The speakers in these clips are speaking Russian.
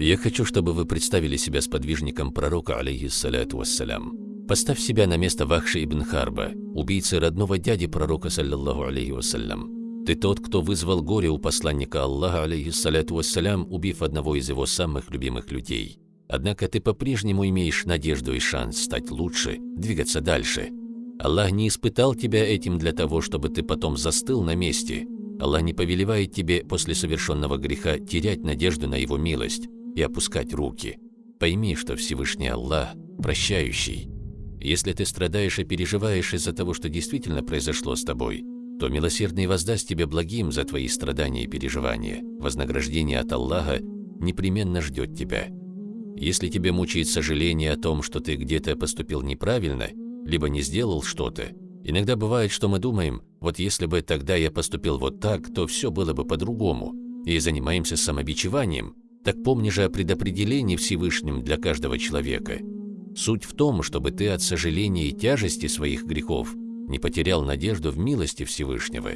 Я хочу, чтобы вы представили себя сподвижником пророка, алейхиссаляту вассалям. Поставь себя на место Вахши ибн Харба, убийцы родного дяди пророка, саллиллаху алейхи вассалям. Ты тот, кто вызвал горе у посланника Аллаха, алейхиссаляту вассалям, убив одного из его самых любимых людей. Однако ты по-прежнему имеешь надежду и шанс стать лучше, двигаться дальше. Аллах не испытал тебя этим для того, чтобы ты потом застыл на месте. Аллах не повелевает тебе после совершенного греха терять надежду на Его милость и опускать руки. Пойми, что Всевышний Аллах прощающий. Если ты страдаешь и переживаешь из-за того, что действительно произошло с тобой, то милосердный воздаст тебе благим за твои страдания и переживания. Вознаграждение от Аллаха непременно ждет тебя. Если тебе мучает сожаление о том, что ты где-то поступил неправильно, либо не сделал что-то, иногда бывает, что мы думаем, вот если бы тогда я поступил вот так, то все было бы по-другому, и занимаемся самобичеванием, так помни же о предопределении Всевышним для каждого человека. Суть в том, чтобы ты от сожаления и тяжести своих грехов не потерял надежду в милости Всевышнего.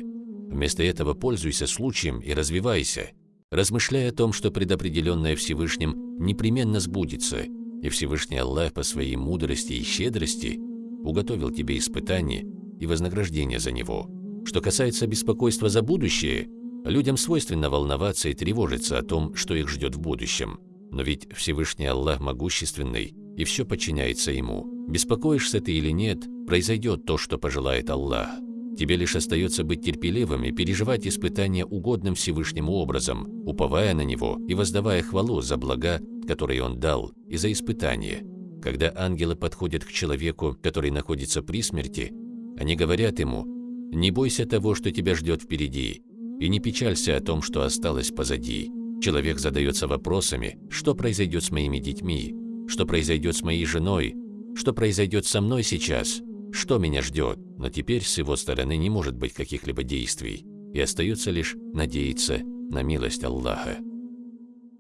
Вместо этого пользуйся случаем и развивайся – размышляя о том, что предопределенное Всевышним непременно сбудется, и Всевышний Аллах по своей мудрости и щедрости уготовил тебе испытание и вознаграждение за него. Что касается беспокойства за будущее, людям свойственно волноваться и тревожиться о том, что их ждет в будущем. Но ведь Всевышний Аллах могущественный, и все подчиняется Ему. Беспокоишься ты или нет, произойдет то, что пожелает Аллах. Тебе лишь остается быть терпеливым и переживать испытания угодным Всевышнему образом, уповая на Него и воздавая хвалу за блага, которые Он дал, и за испытания. Когда ангелы подходят к человеку, который находится при смерти, они говорят ему «Не бойся того, что тебя ждет впереди, и не печалься о том, что осталось позади». Человек задается вопросами, что произойдет с моими детьми, что произойдет с моей женой, что произойдет со мной сейчас – что меня ждет, но теперь с его стороны не может быть каких-либо действий, и остается лишь надеяться на милость Аллаха.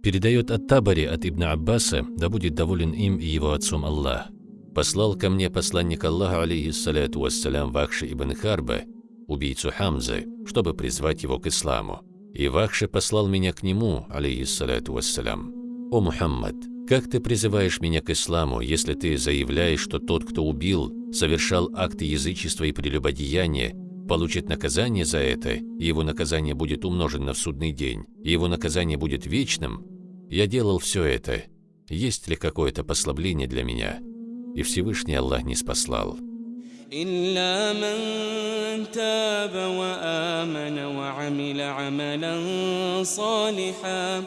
Передает от Табари от Ибн Аббаса, да будет доволен им и его отцом Аллах. Послал ко мне посланник Аллаха, алейхиссаляту вассалям, Вахши ибн Харба, убийцу Хамзы, чтобы призвать его к исламу. И Вахши послал меня к нему, алейхиссаляту вассалям. «О Мухаммад, как ты призываешь меня к исламу, если ты заявляешь, что тот, кто убил, совершал акты язычества и прелюбодеяния, получит наказание за это, и его наказание будет умножено в судный день, и его наказание будет вечным? Я делал все это. Есть ли какое-то послабление для меня? И Всевышний Аллах не спаслал. إلا من تاب وآمن وعمل عملا صالحا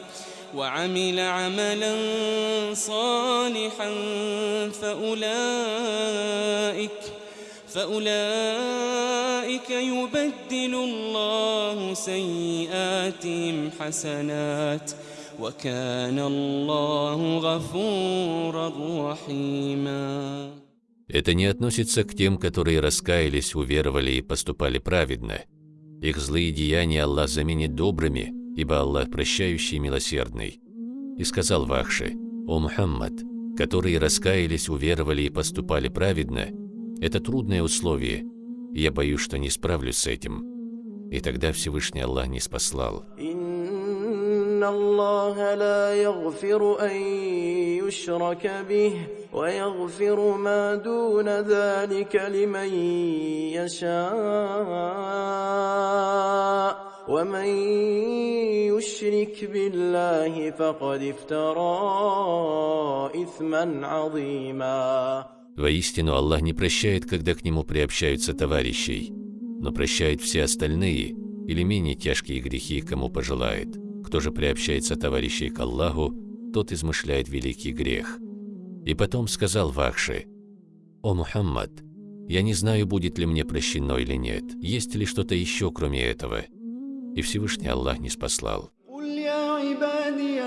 وعمل عملا صالحا فأولئك فأولئك يبدل الله سيئاتهم حسنات وكان الله غفورا رحيما. Это не относится к тем, которые раскаялись, уверовали и поступали праведно. Их злые деяния Аллах заменит добрыми, ибо Аллах прощающий и милосердный. И сказал Вахше, «О Мухаммад, которые раскаялись, уверовали и поступали праведно, это трудное условие, и я боюсь, что не справлюсь с этим». И тогда Всевышний Аллах не спаслал. الله لا يغفر أن يشرك به ويغفر ما دون ذلك لمن يشاء ومن يشرك بالله فقد افترى إثما عظيما Воистину, Аллах не прощает, когда к Нему приобщаются товарищей, но прощает все остальные или менее тяжкие грехи, кому пожелает. Кто же приобщается товарищей к Аллаху, тот измышляет великий грех. И потом сказал Вахши, «О Мухаммад, я не знаю, будет ли мне прощено или нет, есть ли что-то еще, кроме этого» и Всевышний Аллах не спаслал. قل يا عبادي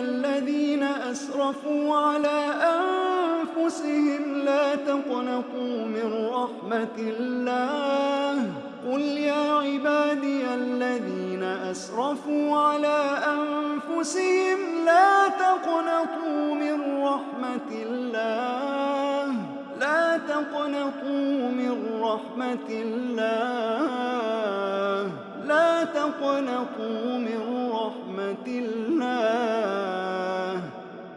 الذين أسرفوا على أنفسهم لا تقنطوا من رحمة الله من رحمة الله. لا تقنطوا من رحمة الله.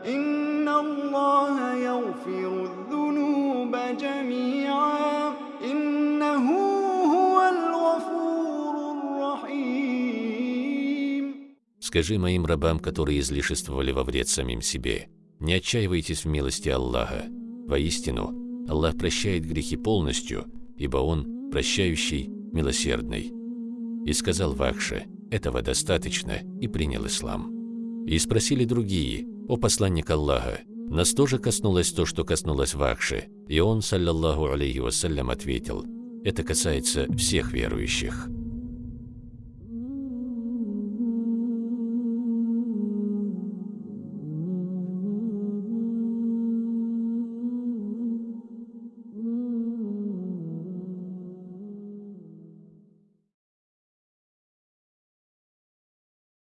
إن الله يغفر الذنوب جميعا. إنه هو الغفور الرحيم. Скажи моим рабам, которые излишествовали во вред самим себе, не отчаивайтесь в милости Аллаха. Воистину, Аллах прощает грехи полностью, ибо Он прощающий, милосердный. И сказал Вахше, этого достаточно, и принял ислам. И спросили другие, о посланник Аллаха, нас тоже коснулось то, что коснулось Вахши, и он, саллаллаху алейхи вассалям, ответил, это касается всех верующих.